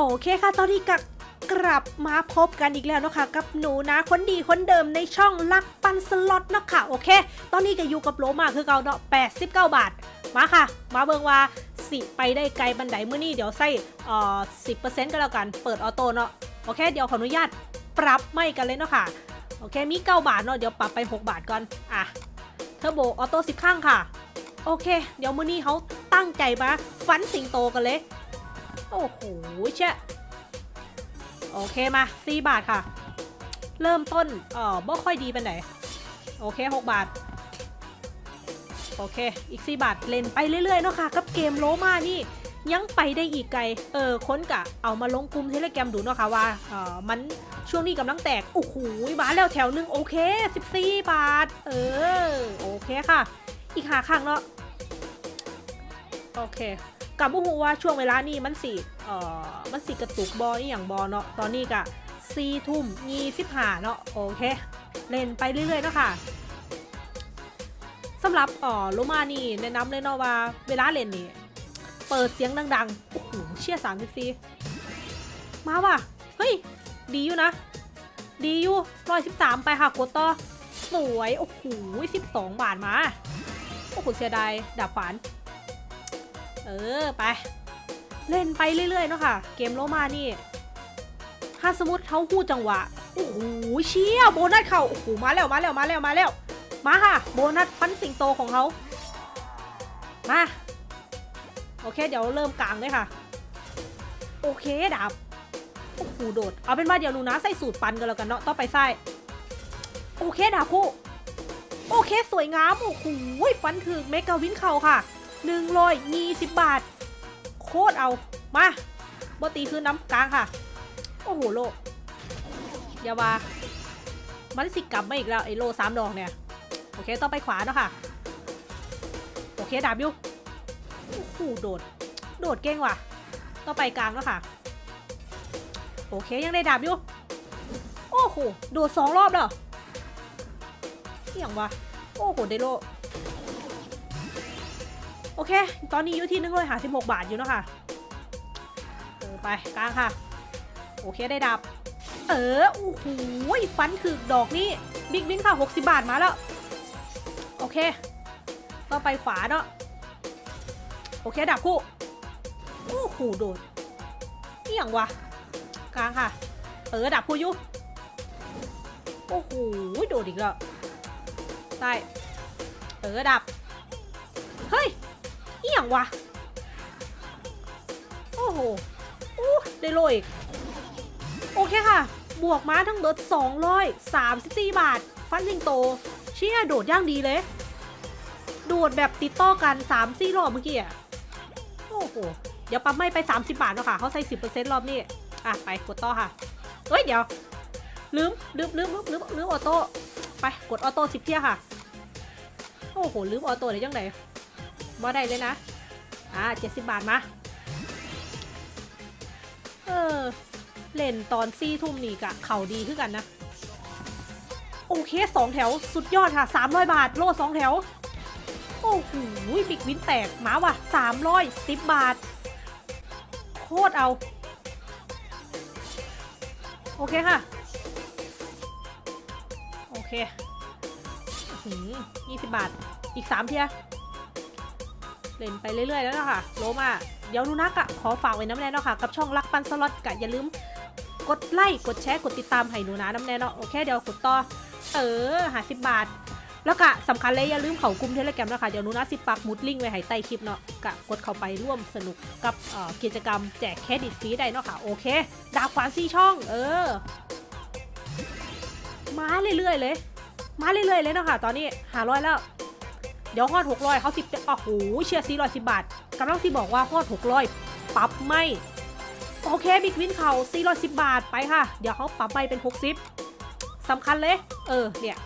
โอเคค่ะ ตอนนี้กับกลับมาพบกันอีกแล้วนะคะกับหนูนะคนดีคนเดิมในช่องลักปันสล็อตเนาะค่ะโอเค ตอนนี้ก็อยู่กับโลมาคือเก่าเนาะ89 บาท มาค่ะ มาเบิงว่าสิไปได้ไกลบันไดเมื่อนี้เดี๋ยวใส่เอ่อ10%ก็แล้วกันเปิด auto เนาะโอเค เดี๋ยวขออนุญาตปรับไม้กันเลยเนาะค่ะโอเคมี 9 บาทเนาะเดี๋ยวปรับไป 6 บาทก่อนอะ turbo auto 10 ครั้งค่ะ โอเค เดี๋ยวมื้อนี้เขาตั้งใจมาฟันสิงโตกันเลย โอ้โหเช่โอเคมา4บาทค่ะ เริ่มต้นเออบ่ค่อยดีเป็นไหน โอเค6บาท โอเค อีก4บาทเล่นไปเรื่อยๆเนาะค่ะ กับเกมโลมานี่ยังไปได้อีกไกล เออค้นกะเอามาลงกลุ่มเทเลแกรมดูเนาะค่ะว่า เออมันช่วงนี้กำลังแตก โอ้โหมาแล้วแถวหนึ่งโอเค 14 บาท เออ โอเคค่ะ อีกหาข้างเนาะ โอเค กับบุหูว่าช่วงเวลานี้มันสิเอ่อมันสิกระตุกบอนี่อย่างบอเนาะตอนนี้กะซีทุ่มยี่สิบห้าเนาะโอเค เล่นไปเรื่อยๆเนาะค่ะสำหรับอ่อโลมานี่แนะนำเลยเนาะว่าเวลาเล่นนี่เปิดเสียงดังๆโอ้โหเชี่ยสามสิบสี่มาว่ะเฮ้ยดีอยู่นะดีอยู่ร้อยสิบสามไปค่ะกดต่อสวยโอ้โหสิบสองบาทมาโอ้โหเสียดายดาบขวาน เออไป เล่นไปเรื่อยๆเนาะค่ะ เกมโลมานี่ ถ้าสมมติเขาพูดจังหวะ โอ้โหเชี่ยโบนัสเขาโอ้โหมาแล้วมาแล้วมาแล้วมาแล้ว มาค่ะ โบนัสฟันสิงโตของเขามาโอเค เดี๋ยวเริ่มกลางเลยค่ะ โอเคดาบโอ้โหโดด เอาเป็นว่าเดี๋ยวหนูนะใส่สูตรปันกันแล้วกันเนาะต้องไปใส่โอเคดาบคู่โอเคสวยงามโอ้โหฟันถึงเมกาวินเขาค่ะ หนึ่งร้อยงีสิบบาท โคตรเอา มาบอตีคือน้ำกลางค่ะ โอ้โหโลอย่าว่ามันสิกลับมาอีกแล้ว ไอ้โลสามดอกเนี่ย โอเคต้องไปขวาเนาะค่ะ โอเคดาบอยู่โอ้โหโดด โดดเก่งว่ะ ต้องไปกลางแล้วค่ะ โอเคยังได้ดาบอยู่โอ้โห โดดสองรอบแล้วเสี่ยงว่ะโอ้โห ได้โล โอเค ตอนนี้อยู่ที่หนึ่งร้อยหาสิบหกบาทอยู่เนาะค่ะเออไปกลางค่ะ โอเคได้ดับ เออโอ้โหฟันคือดอกนี้บิ๊กบินค่ะหกสิบาทมาแล้ว โอเคต่อไปขวาเนาะโอเคดับคู่โอ้โหโดดนี่อย่างวะกลางค่ะ เออดับคู่อยุโอ้โหโดดอีกแล้วใต้เออดับ เฮ้ย อีหยังวะ โอ้โหโอ้ได้โลอีก โอเคค่ะ บวกมาทั้งเบิด234 บาท ฟันสิงโต เชี่ยโดดย่างดีเลย โดดแบบติดต่อกัน3 4รอบเมื่อกี้อะโอ้โห เดี๋ยวปั๊มไม่ไป 30 บาทแล้วค่ะ เขาใส่ 10%รอบนี้ อะ ไปกดต่อค่ะ เฮ้ย เดี๋ยว ลืม ลืมลืมลืมลืมลืมออโต้ ไป กดออโต้10เที่ยค่ะ โอ้โห ลืมออโต้ได้ยังไง บ่ได้เลยนะ อ่าเจ็ดสิบบาทมา เออ เล่นตอนซี่ทุ่มนี่กะเข่าดีขึ้นกันนะ โอเคสองแถวสุดยอดค่ะสามร้อยบาท โลสองแถว โอ้โหบิ๊กวินแตกมาว่ะสามร้อยสิบบาท โคตรเอา โอเคค่ะ โอเคยี่สิบบาท อีกสามเทื่อ เล่นไปเรื่อยๆแล้วนะคะโลมาเดี๋ยวหนูนะกะขอฝากไว้นำแน่เนาะค่ะกับช่องลักปันสล็อตกะอย่าลืมกดไลค์กดแชร์กดติดตามให้หนูนะนำแน่เนาะโอเคเดี๋ยวกดต่อเออห้าสิบบาท แล้วก็สำคัญเลยอย่าลืมเข้ากลุ่ม Telegram นะคะเดี๋ยวหนูนะสิปักหมุดลิงก์ไว้ให้ใต้คลิปเนาะกะกดเข้าไปร่วมสนุกกับกิจกรรมแจกเครดิตฟรีได้เนาะค่ะโอเคดาวขวานซี่ช่อง เออมาเรื่อยๆเลย มาเรื่อยๆเลยเนาะค่ะตอนนี้หาร้อยแล้ว ดี๋ยวฮอดหกร้อยเขาสิบโอ้โหเชียร์สี่ร้อยสิบบาทกำลังสิบอกว่าฮอดหกร้อยปรับไม่ โอเคบิ๊กวินเขาสี่ร้อยสิบบาทไปค่ะ เดี๋ยวเขาปรับไปเป็นหกสิบสำคัญเลย เออ เนี่ย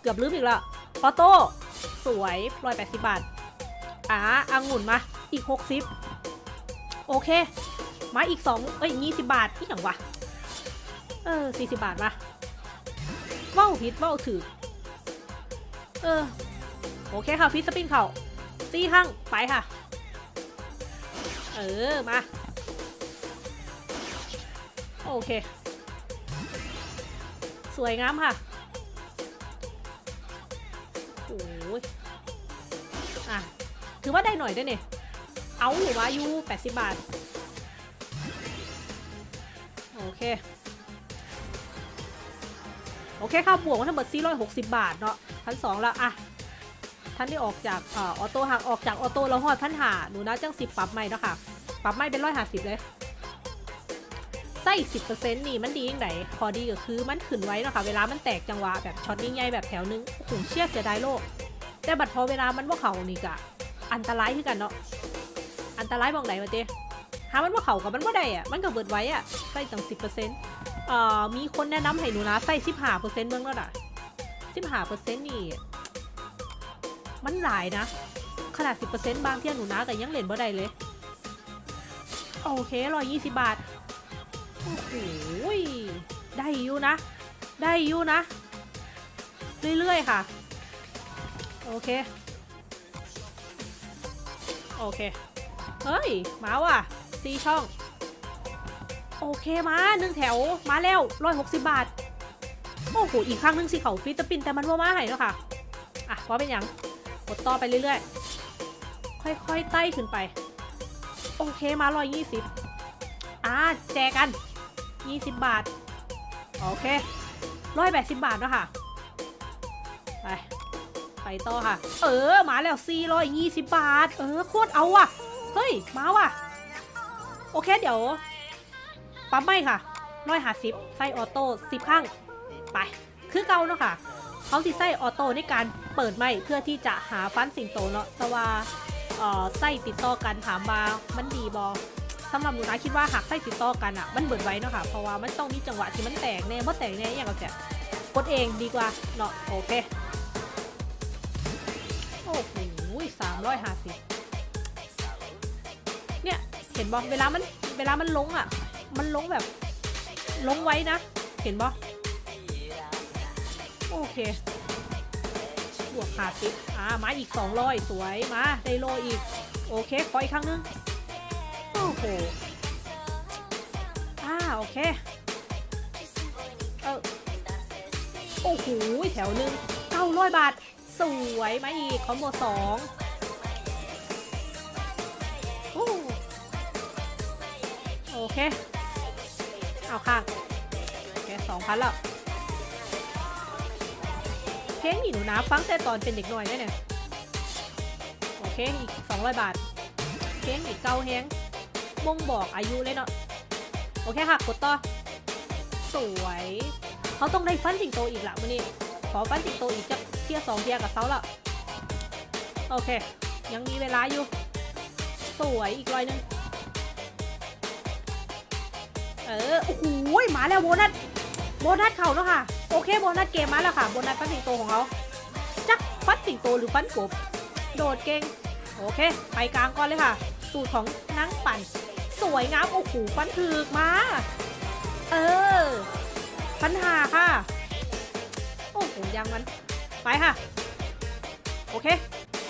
เกือบลืมอีกล้วออโต้ สวยร้อยแปดสิบบาท อ่าอังุ่นมา อีกหกสิบโอเค มาอีกสองเอ้ยยี่สิบบาทที่อย่างวะ เออสี่สิบบาทมาว้าผิดว้าถือ เออ โอเคค่ะ ฟิสสปินเข่าตีข้างไปค่ะ เออ มา โอเค สวยงามค่ะ โอ้ยอะ ถือว่าได้หน่อยด้วยเนี่ย เอาหรือว่ายู80บาท โอเค โอเคค่ะบวกมาทั้งหมด460 บาทเนาะพันสองแล้วอะ ท่านที่ออกจากออโต้หักออกจากออโต้แล้วหอดพันหาหนูนะจังสิบปรับใหม่เนาะค่ะปรับใหม่เป็นร้อยห้าสิบเลยไส้สิบเปอร์เซ็นต์นี่มันดียังไงพอดีก็คือมันขึ้นไว้เนาะค่ะเวลามันแตกจังหวะแบบช็อตนิ่งใหญ่แบบแถวนึงโอ้เชี่ยเสียดายโลก แต่บัดพอเวลามันว่าเขานี่กะอันตรายคือกันเนาะอันตรายมองไหนวะเจ๊หามันว่าเขากับมันว่าได้อะมันก็เบิดไว้อะใส่ตั้งสิบเปอร์เซ็นต์เอ่อมีคนแนะนำให้หนูนะใส่สิบห้าเปอร์เซ็นต์เมืองแล้วน่ะสิบห้าเปอร์เซ็นต์นี่ มันหลายนะ ขนาดสิบเปอร์เซ็นต์บางเที่ยหนูนะแต่ยังเล่นบ่ได้เลย โอเคร้อยยี่สิบบาท โอ้โหได้อยู่นะ ได้อยู่นะ เรื่อยๆค่ะ โอเค โอเค เฮ้ย มาว่ะซีช่อง โอเคมาหนึ่งแถว มาแล้วร้อยหกสิบบาทโอ้โห อีกครั้งหนึ่งสิเขาฟิตปินแต่มันว่ามาให้เนาะค่ะ อะว่าเป็นยัง ดต่อไปเรื่อยๆ ค่อยๆไต่ขึ้นไป โอเคมาร้อยยี่สิบอ่าแจกกันยี่สิบบาท โอเคร้อยแปดสิบบาทเนาะค่ะ ไป ไปต่อค่ะ เออ มาแล้ว420บาท เออ โคตรเอาว่ะ เฮ้ย มาว่ะ โอเคเดี๋ยว ปั๊มไม่ค่ะร้อยหาสิบไส้ออโต้สิบข้าง ไป คือเก่าเนาะค่ะ เขาสิไส้ออโต้ในการ เปิดไม่เพื่อที่จะหาฟันสิงโตเนาะแต่ว่าเอ่อไส้ติดต่อกันถามว่ามันดีบอสำหรับหนูนะคิดว่าหากไส้ติดต่อกันอะมันเบิดไว้เนาะค่ะเพราะว่ามันต้องมีจังหวะที่มันแตกแน่เพราะแตกแน่อย่างกับแกกดเองดีกว่าเนาะโอเคโอ้โหสามร้อยห้าสิบเนี่ยเห็นบอเวลามันเวลามันลงอะ มันลงแบบลงไว้นะ เห็นบอโอเค บวกห้าสิบอ่ามาอีกสองร้อยสวยมาได้โลอีก โอเคขออีกครั้งนึง โอ้โหอ่าโอเค เออโอ้โหแถวหนึ่งเก้าร้อยบาท สวยมาอีกคอมโบสองโอเค เอาข้างโอเคสองพันแล้ว เพลงนี่หนูนะฟังแต่ตอนเป็นเด็กน้อยได้เนี่ยโอเคอีกสองร้อยบาทเพลงอีกเก้าแฮงบ่งบอกอายุเลยเนาะโอเคค่ะกดต่อ สวยเขาต้องได้ฟันสิงโตอีกละมื่อนี้ขอฟันสิงโตอีกจะเทียสองเทียกับเขาละโอเค ยังมีเวลาอยู่ สวยอีกร้อยหนึงเออโอ้โหมาแล้วโบนัสโบนัสเข่าแล้วค่ะ โอเคโบนัสเกมมาแล้วค่ะโบนัสฟันสิงโตของเขาจักฟันสิงโตหรือฟันกบ โดดเก่งโอเคไปกลางก่อนเลยค่ะ สูตรของนังปั่น สวยงามโอ้โหฟันถึกมา เออปัญหาค่ะ โอ้โหยังมันไปค่ะ โอเค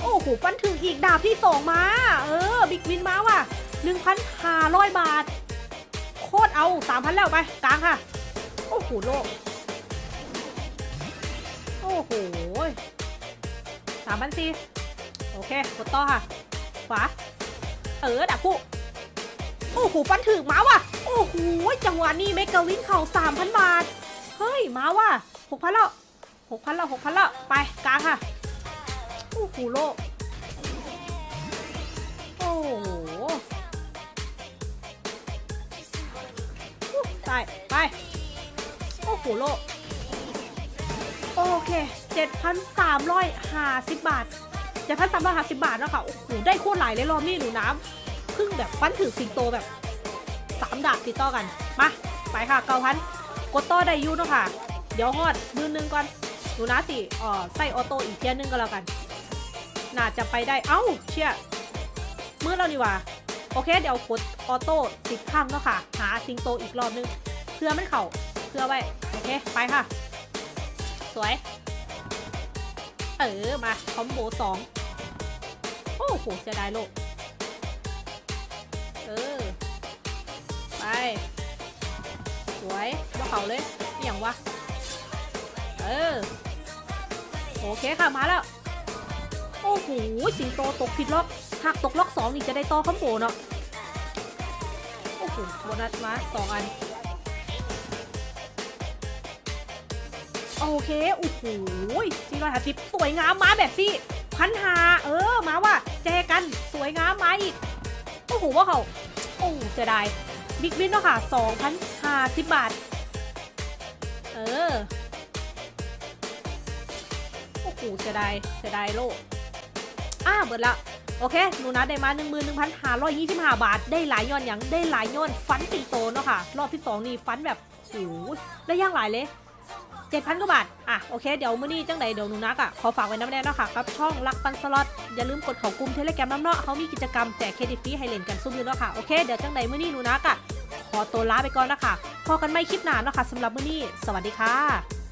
โอ้โหฟันถึงอีกดาบที่สองมา เออ บิ๊กวินมาว่ะหนึ่งพันห้าร้อยบาท โคตรเอาสามพันแล้วไป กลางค่ะ โอ้โหโลก โอ้โหสามพันสี่โอเค กดต่อค่ะ ขวา เออดับผู้โอ้โห ฟันถึงมาว่ะ โอ้โห จังหวะนี้เมกาวินเข่าสามพันบาท เฮ้ย มาว่ะหกพันแล้วหกพันแล้วหกพันแล้ว ไปกลางค่ะ โอ้โห โลก โอ้โหใส่ไป โอ้โห โลก เค 7,350 บาท 7,350 บาทแล้วค่ะโอ้โหได้โคตรหลายเลยรอบนี้หนูน้ำเพิ่งแบบฟันถือสิงโตแบบสามดาบติดต่อกัน มา ไปค่ะเก้าพันกดต่อได้ยูเนาะค่ะ เดี๋ยวฮอดมือนึงก่อนหนูนะสิเอ่อใส่ออโต้อีกเทียนึงก็แล้วกัน น่าจะไปได้ เอ้า เชี่ยมือเรานี่ว่า โอเค เดี๋ยวกดออโต้สิบครั้งเนาะค่ะ หาสิงโตอีกรอบนึง เพื่อมันเข่าเพื่อไว้ โอเค ไปค่ะ สวย เออ มา คอมโบสองโอ้โหเสียดายโลก เออ ไป สวยว่าเขาเลยอย่างวะ เออ โอเคค่ะ มาแล้ว โอ้โห สิงโตตกผิดล็อกหากตกล็อกสองนี่จะได้ต่อคอมโบเนาะ โอ้โห โบนัสมาสองอัน โอเคโอ้โหสี่ร้อยห้าสิบสวยงามมาแบบสิพันหาเออมาว่ะแจกันสวยงามมาอีกโอ้โหว่าเขาโอ้เสียดายบิ๊กวินเนาะค่ะสองพันห้าสิบบาท เออโอ้โหเสียดายเสียดายโลกอ่าเบิดละโอเคหนูนัดได้มา 1 1 5 2 5 บาท ได้หลายย้อนอย่างได้หลายย้อนฟันติงโตเนาะค่ะ รอบที่ 2 นี่ฟันแบบโอ้โหได้ย่างหลายเลย 7,000 กว่าบาท อะ โอเค เดี๋ยวมื้อนี้จังใดเดี๋ยวหนูนักอะ ขอฝากไว้น้ำแน่นนะค่ะกับช่องรักปันสล็อต อย่าลืมกดเขากลุ่มเทเลแกรมน้ำเนาะเขามีกิจกรรมแจกเครดิตฟรีให้เล่นกันซุ้มอยู่เนาะค่ะ โอเค เดี๋ยวจังใดมื้อนี้หนูนักอะ ขอตัวลาไปก่อนนะคะพอกันไม่คลิปหน้าเนาะค่ะสำหรับมื้อนี้ สวัสดีค่ะ